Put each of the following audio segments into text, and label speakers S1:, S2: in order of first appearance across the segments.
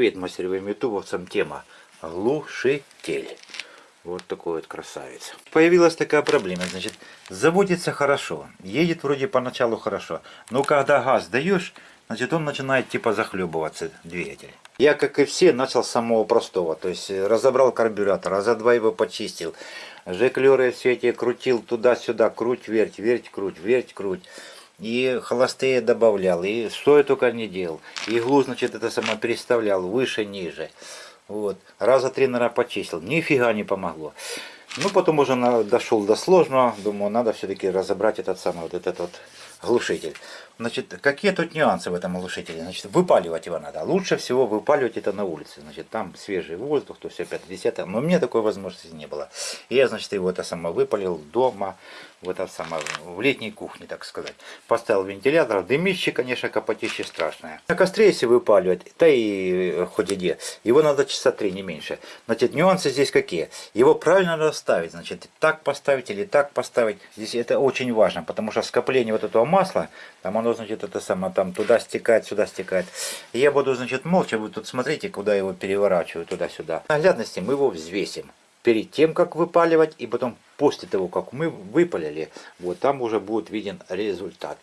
S1: Привет мастеровым ютубовцам. Тема глушитель. Вот такой вот красавец. Появилась такая проблема. Значит, заводится хорошо. Едет вроде поначалу хорошо. Но когда газ даешь, значит он начинает типа захлебываться, двигатель. Я, как и все, начал с самого простого. То есть разобрал карбюратор, раза два его почистил. Жеклеры все эти крутил туда-сюда, круть, верть, верть, круть, верть, круть и холостые добавлял, и что я только не делал. Иглу, значит, это само переставлял выше, ниже. Вот. Раза три, наверное, почистил. Нифига не помогло. Ну, потом уже дошел до сложного. Думаю, надо все-таки разобрать этот самый вот этот вот глушитель. Значит, какие тут нюансы в этом глушителе? Значит, выпаливать его надо. Лучше всего выпаливать это на улице. Значит, там свежий воздух, то все 50 Но у меня такой возможности не было. Я, значит, его это само выпалил дома в, это самое, в летней кухне, так сказать. Поставил вентилятор, дымище, конечно, капотище страшное. На костре, если выпаливать, да и э, хоть где, его надо часа три, не меньше. Значит, нюансы здесь какие? Его правильно надо ставить, значит, так поставить или так поставить. Здесь это очень важно, потому что скопление вот этого масла, там оно, значит, это самое, там туда стекает, сюда стекает. Я буду, значит, молча, вы тут смотрите, куда его переворачиваю, туда-сюда. Наглядности мы его взвесим перед тем, как выпаливать, и потом после того, как мы выпалили, вот там уже будет виден результат.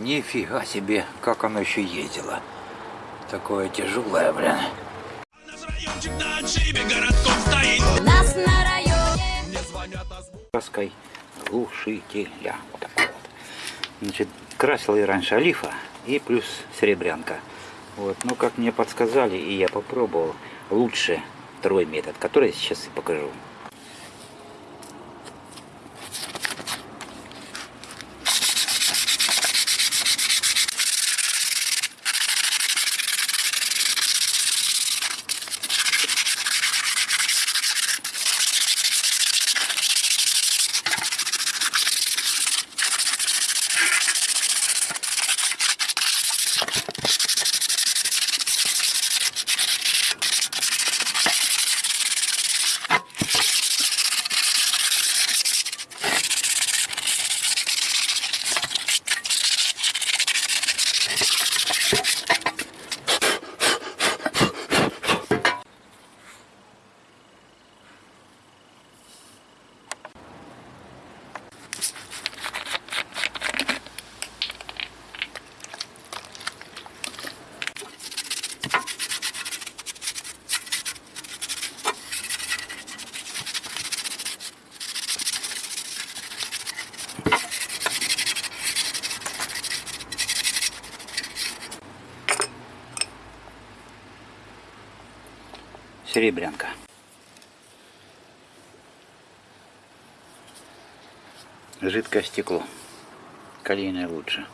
S1: Нифига себе, как оно еще ездило. Такое тяжелое, блин. Нас на районе Краской глушителя. Вот такой вот. Значит, красил я раньше олифа и плюс серебрянка. Вот, но как мне подсказали, и я попробовал, лучше второй метод, который я сейчас и покажу. Серебрянка. Жидкое стекло. Калийное лучше.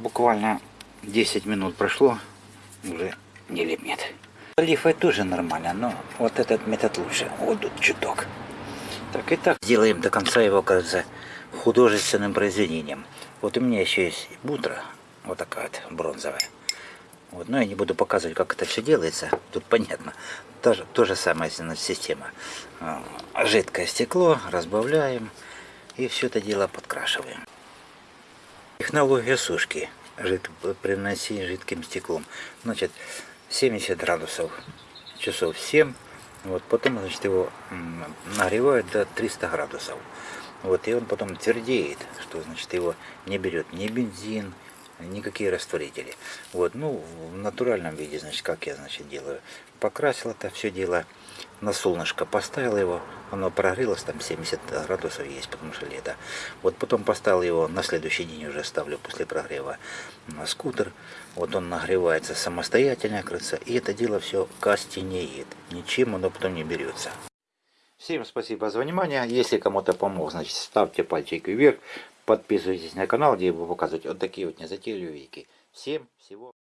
S1: Буквально 10 минут прошло, уже не липнет. Лифой тоже нормально, но вот этот метод лучше. Вот тут чуток. Так и так сделаем до конца его, кажется, художественным произведением. Вот у меня еще есть бутра, вот такая вот бронзовая. Вот, но я не буду показывать, как это все делается. Тут понятно. То то же самое система. А, жидкое стекло разбавляем и все это дело подкрашиваем. Технология сушки жид, при жидким стеклом. Значит, 70 градусов часов 7. Вот, потом, значит, его нагревают до 300 градусов. Вот, и он потом твердеет, что, значит, его не берет ни бензин, никакие растворители. Вот, ну, в натуральном виде, значит, как я, значит, делаю. Покрасил это все дело на солнышко, поставил его, оно прогрелось, там 70 градусов есть, потому что лето. Вот потом поставил его, на следующий день уже ставлю после прогрева на скутер. Вот он нагревается самостоятельно, кажется, и это дело все костенеет. Ничем оно потом не берется. Всем спасибо за внимание. Если кому-то помог, значит ставьте пальчик вверх. Подписывайтесь на канал, где я буду показывать вот такие вот незатейливые вики. Всем всего